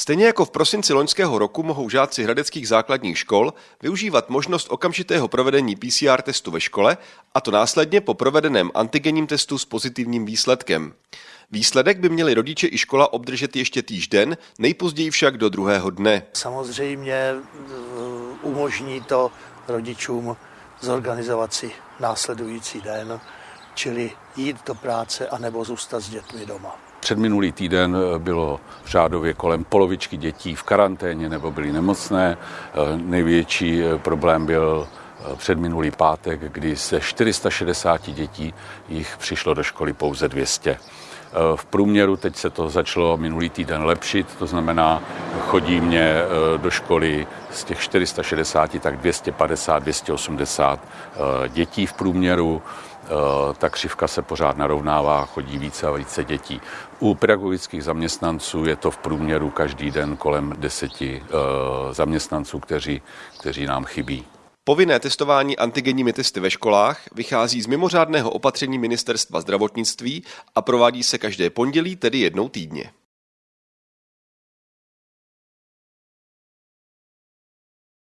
Stejně jako v prosinci loňského roku mohou žáci hradeckých základních škol využívat možnost okamžitého provedení PCR testu ve škole, a to následně po provedeném antigenním testu s pozitivním výsledkem. Výsledek by měli rodiče i škola obdržet ještě týž den, nejpozději však do druhého dne. Samozřejmě eh, umožní to rodičům zorganizovat si následující den, čili jít do práce anebo zůstat s dětmi doma. Předminulý týden bylo v řádově kolem polovičky dětí v karanténě nebo byly nemocné. Největší problém byl předminulý pátek, kdy ze 460 dětí jich přišlo do školy pouze 200. V průměru teď se to začalo minulý týden lepšit, to znamená, chodí mě eh, do školy z těch 460 tak 250, 280 eh, dětí v průměru. Eh, ta křivka se pořád narovnává, chodí více a více dětí. U pedagogických zaměstnanců je to v průměru každý den kolem deseti zaměstnanců, kteří, kteří nám chybí. Povinné testování antigenními testy ve školách vychází z mimořádného opatření Ministerstva zdravotnictví a provádí se každé pondělí, tedy jednou týdně.